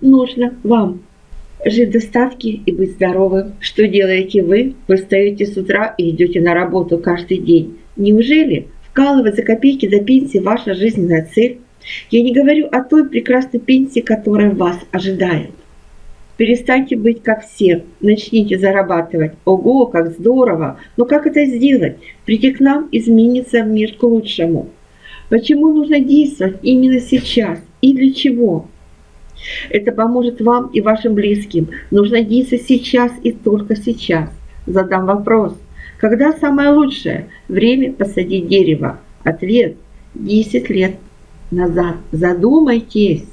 нужно вам? Жить в и быть здоровым. Что делаете вы? Вы встаете с утра и идете на работу каждый день. Неужели вкалывать за копейки до пенсии ваша жизненная цель? Я не говорю о той прекрасной пенсии, которая вас ожидает. Перестаньте быть как все, начните зарабатывать. Ого, как здорово! Но как это сделать? Прийти к нам изменится мир к лучшему. Почему нужно действовать именно сейчас и для чего? Это поможет вам и вашим близким. Нужно действовать сейчас и только сейчас. Задам вопрос. Когда самое лучшее время посадить дерево? Ответ – 10 лет назад. Задумайтесь.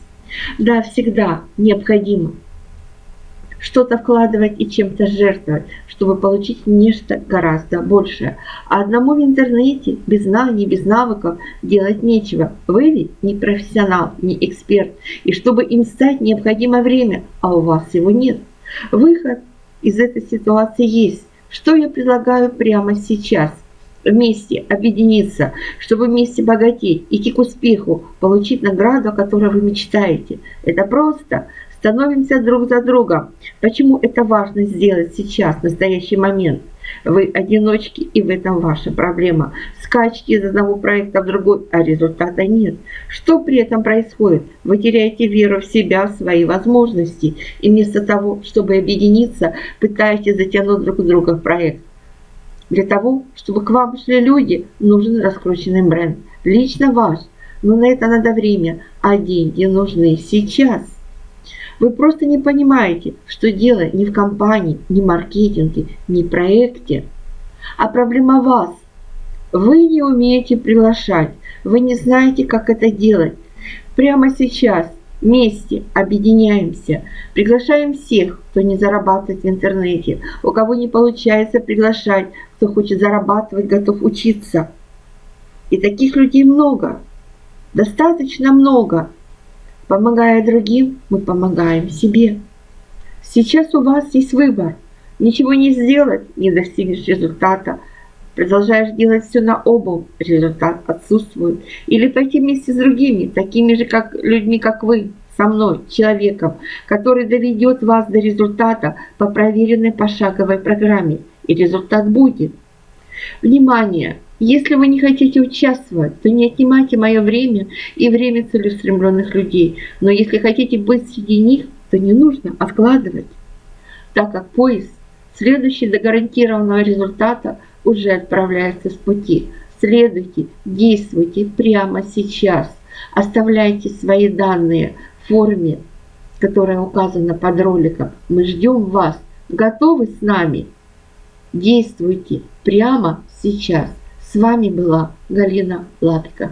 Да, всегда необходимо что-то вкладывать и чем-то жертвовать, чтобы получить нечто гораздо большее. А одному в интернете без знаний, без навыков делать нечего. Вы ведь не профессионал, не эксперт. И чтобы им стать, необходимо время, а у вас его нет. Выход из этой ситуации есть. Что я предлагаю прямо сейчас? Вместе объединиться, чтобы вместе богатеть, идти к успеху, получить награду, о которой вы мечтаете. Это просто становимся друг за другом. Почему это важно сделать сейчас, в настоящий момент? Вы одиночки, и в этом ваша проблема. Скачки из одного проекта в другой, а результата нет. Что при этом происходит? Вы теряете веру в себя, в свои возможности. И вместо того, чтобы объединиться, пытаетесь затянуть друг друга в проект. Для того, чтобы к вам шли люди, нужен раскрученный бренд. Лично ваш. Но на это надо время, а деньги нужны сейчас. Вы просто не понимаете, что дело не в компании, не в маркетинге, не в проекте, а проблема вас. Вы не умеете приглашать, вы не знаете, как это делать. Прямо сейчас вместе объединяемся, приглашаем всех, кто не зарабатывает в интернете, у кого не получается приглашать, кто хочет зарабатывать, готов учиться. И таких людей много, достаточно много. Помогая другим, мы помогаем себе. Сейчас у вас есть выбор. Ничего не сделать, не достигнешь результата. Продолжаешь делать все на обум, результат отсутствует. Или пойти вместе с другими, такими же как людьми, как вы, со мной, человеком, который доведет вас до результата по проверенной пошаговой программе. И результат будет. Внимание! Если вы не хотите участвовать, то не отнимайте мое время и время целеустремленных людей. Но если хотите быть среди них, то не нужно откладывать, так как поезд, следующий до гарантированного результата, уже отправляется с пути. Следуйте, действуйте прямо сейчас. Оставляйте свои данные в форме, которая указана под роликом. Мы ждем вас. Готовы с нами? Действуйте прямо сейчас. С вами была Галина Лапика.